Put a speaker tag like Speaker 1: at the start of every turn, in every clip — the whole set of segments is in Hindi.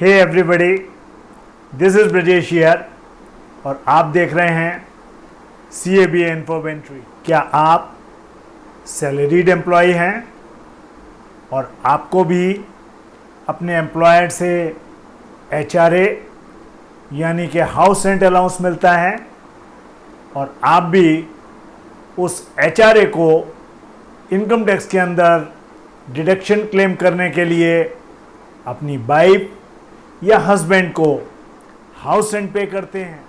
Speaker 1: Hey everybody this is Brajesh here और आप देख रहे हैं सी ए बी इन्फोवेंट्री क्या आप सैलरीड एम्प्लॉय हैं और आपको भी अपने एम्प्लॉयर से एच आर यानी कि हाउस रेंट अलाउंस मिलता है और आप भी उस एच आर ए को इनकम टैक्स के अंदर डिडक्शन क्लेम करने के लिए अपनी वाइफ या हस्बैंड को हाउस रेंट पे करते हैं।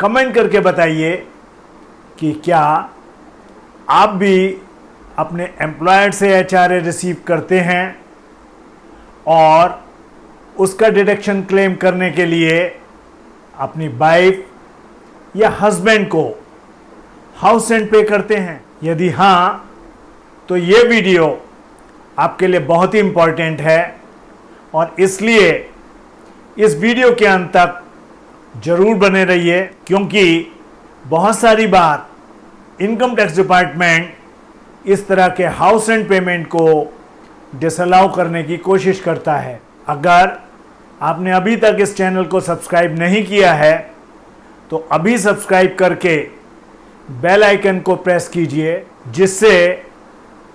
Speaker 1: कमेंट करके बताइए कि क्या आप भी अपने एम्प्लॉयर से एच आर ए रिसीव करते हैं और उसका डिडक्शन क्लेम करने के लिए अपनी वाइफ या हस्बैंड को हाउस रेंट पे करते हैं। यदि हाँ तो ये वीडियो आपके लिए बहुत ही इंपॉर्टेंट है और इसलिए इस वीडियो के अंत तक ज़रूर बने रहिए, क्योंकि बहुत सारी बार इनकम टैक्स डिपार्टमेंट इस तरह के हाउस एंड पेमेंट को डिसअलाउ करने की कोशिश करता है। अगर आपने अभी तक इस चैनल को सब्सक्राइब नहीं किया है तो अभी सब्सक्राइब करके बेल आइकन को प्रेस कीजिए, जिससे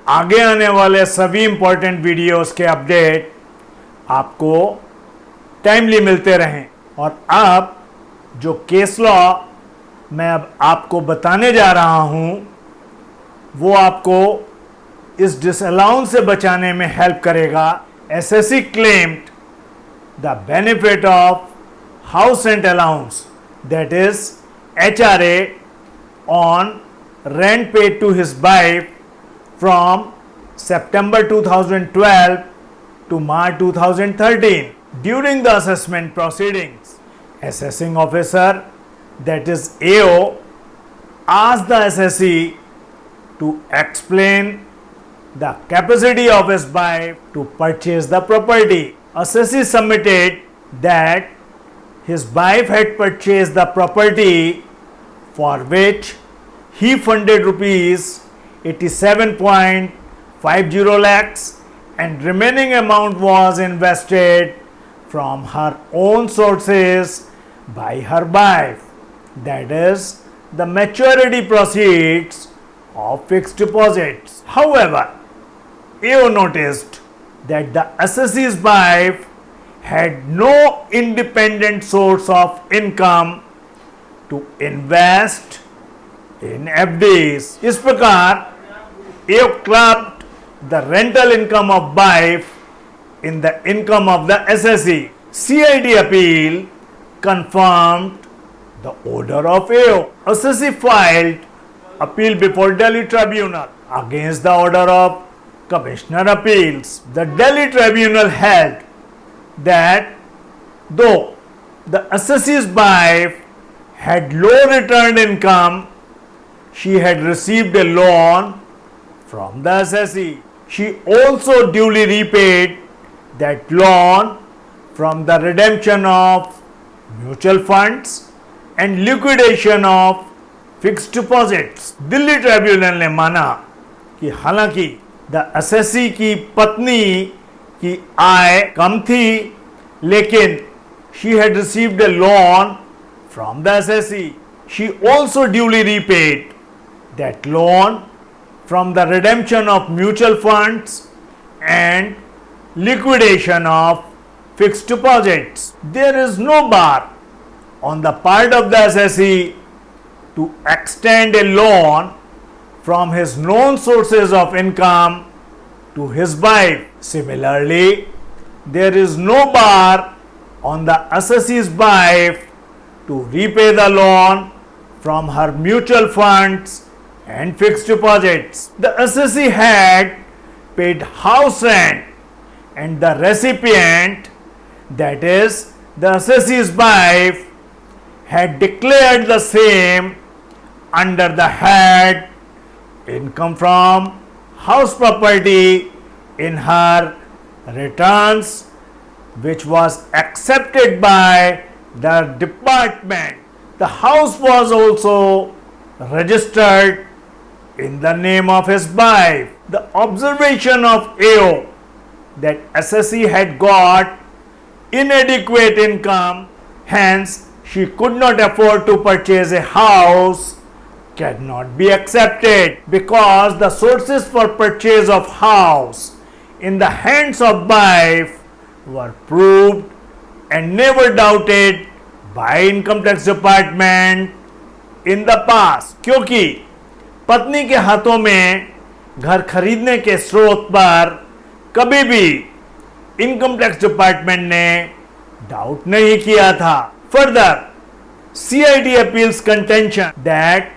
Speaker 1: आगे आने वाले सभी इंपॉर्टेंट वीडियोस के अपडेट आपको टाइमली मिलते रहें। और अब जो केस लॉ मैं अब आपको बताने जा रहा हूँ, वो आपको इस डिसअलाउंस से बचाने में हेल्प करेगा। SSC claimed the benefit of house rent allowance that is H R A on rent paid to his wife from September 2012 to March 2013 during the assessment proceedings. Assessing officer that is AO asked the SSE to explain the capacity of his wife to purchase the property. Assessee submitted that his wife had purchased the property for which he funded rupees 87.50 lakhs and remaining amount was invested from her own sources by her wife that is the maturity proceeds of fixed deposits. However, AO noticed that the assessee's wife had no independent source of income to invest in FDs. इस प्रकार you clubbed the rental income of wife in the income of the SSE. CID appeal confirmed the order of AO. SSE filed appeal before Delhi Tribunal against the order of Commissioner Appeals. The Delhi Tribunal held that though the assessee's wife had low returned income, she had received a loan from the assessee She also duly repaid that loan from the redemption of mutual funds and liquidation of fix deposits Delhi tribunal ने माना कि हालांकि द असेसी की पत्नी की आय कम थी लेकिन she had received a loan from the assessee she also duly repaid that loan from the redemption of mutual funds and liquidation of fixed deposits. There is no bar on the part of the assessee to extend a loan from his known sources of income to his wife. Similarly, there is no bar on the assessee's wife to repay the loan from her mutual funds and fixed deposits. The assessee had paid house rent and the recipient that is the assessee's wife had declared the same under the head income from house property in her returns which was accepted by the department. The house was also registered in the name of his wife. The observation of AO that assessee had got inadequate income, hence she could not afford to purchase a house cannot be accepted because the sources for purchase of house in the hands of wife were proved and never doubted by income tax department in the past क्योंकि पत्नी के हाथों में घर खरीदने के स्रोत पर कभी भी इनकम टैक्स डिपार्टमेंट ने डाउट नहीं किया था। Further CID appeals contention that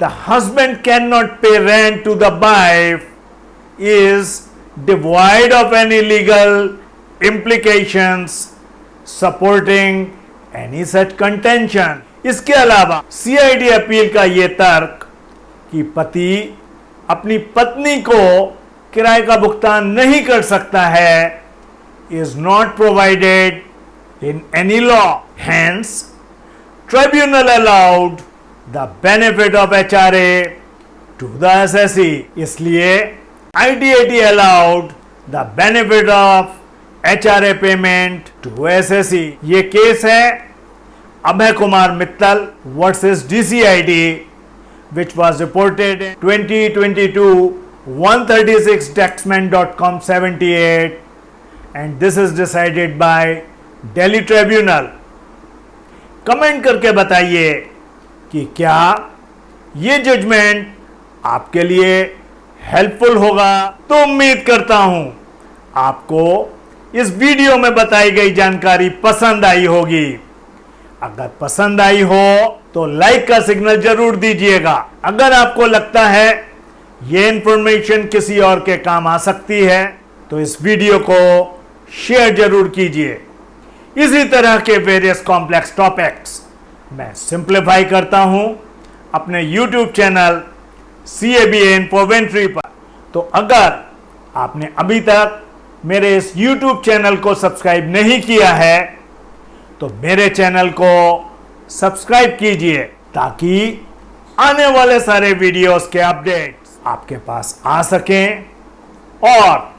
Speaker 1: the husband can not pay rent to the wife is devoid of any legal implications supporting any such contention इसके अलावा सीआईडी अपील का यह तर्क कि पति अपनी पत्नी को किराए का भुगतान नहीं कर सकता है is not provided in any law hence tribunal allowed the benefit of H R A to the S S C इसलिए ITAT allowed the benefit of H R A payment to S S C ये केस है Abhay Kumar Mittal versus DCIT which was reported in 2022 136 taxman.com 78 and this is decided by Delhi Tribunal. Comment करके बताइए कि क्या ये जजमेंट आपके लिए हेल्पफुल होगा? तो उम्मीद करता हूँ आपको इस वीडियो में बताई गई जानकारी पसंद आई होगी। अगर पसंद आई हो तो लाइक का सिग्नल ज़रूर दीजिएगा। अगर आपको लगता है यह इंफॉर्मेशन किसी और के काम आ सकती है तो इस वीडियो को शेयर ज़रूर कीजिए। इसी तरह के वेरियस कॉम्प्लेक्स टॉपिक्स मैं सिंप्लीफाई करता हूँ अपने YouTube channel C A B Infoventory पर। तो अगर आपने अभी तक मेरे इस YouTube चैनल को सब्सक्राइब नहीं किया है तो मेरे चैनल को सब्सक्राइब कीजिए ताकि आने वाले सारे वीडियोस के अपडेट्स आपके पास आ सकें और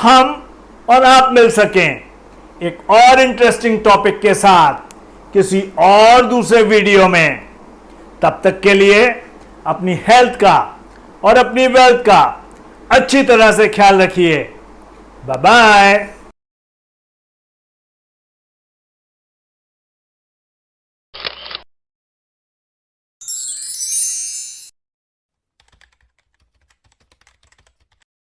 Speaker 1: हम और आप मिल सकें एक और इंटरेस्टिंग टॉपिक के साथ किसी और दूसरे वीडियो में। तब तक के लिए अपनी हेल्थ का और अपनी वेल्थ का अच्छी तरह से ख्याल रखिए। Bye bye